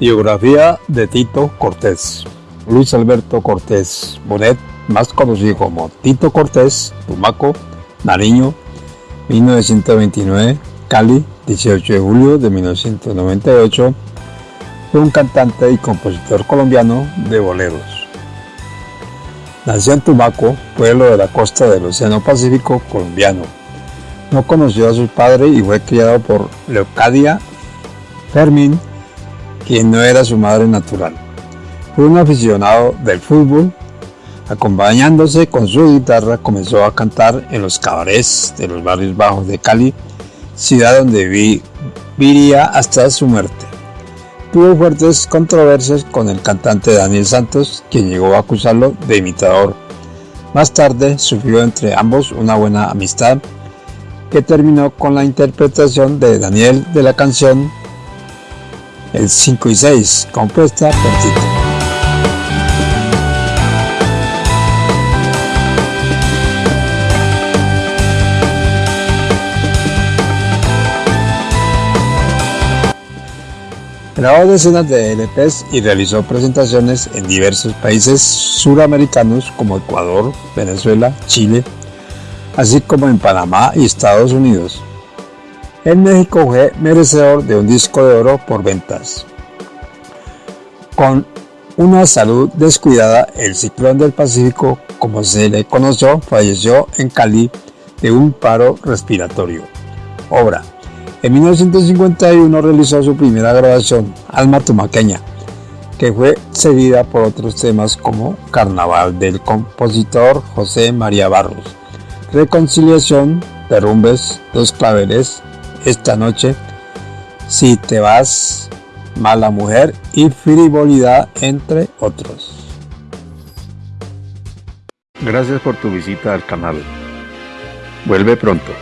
Biografía de Tito Cortés. Luis Alberto Cortés Bonet, más conocido como Tito Cortés, Tumaco, Nariño, 1929, Cali, 18 de julio de 1998, fue un cantante y compositor colombiano de boleros. Nació en Tumaco, pueblo de la costa del Océano Pacífico colombiano. No conoció a su padre y fue criado por Leocadia Fermín quien no era su madre natural. Fue un aficionado del fútbol, acompañándose con su guitarra comenzó a cantar en los cabarets de los barrios bajos de Cali, ciudad donde viviría hasta su muerte. Tuvo fuertes controversias con el cantante Daniel Santos, quien llegó a acusarlo de imitador. Más tarde sufrió entre ambos una buena amistad que terminó con la interpretación de Daniel de la canción el 5 y 6, compuesta por Tito. Grabó decenas de LPs y realizó presentaciones en diversos países suramericanos como Ecuador, Venezuela, Chile, así como en Panamá y Estados Unidos. En México fue merecedor de un disco de oro por ventas. Con una salud descuidada, el ciclón del Pacífico, como se le conoció, falleció en Cali de un paro respiratorio. Obra. En 1951 realizó su primera grabación, Alma Tumaqueña, que fue seguida por otros temas como Carnaval del compositor José María Barros, Reconciliación, Derrumbes, Dos Claveles, esta noche, si te vas, mala mujer y frivolidad, entre otros. Gracias por tu visita al canal. Vuelve pronto.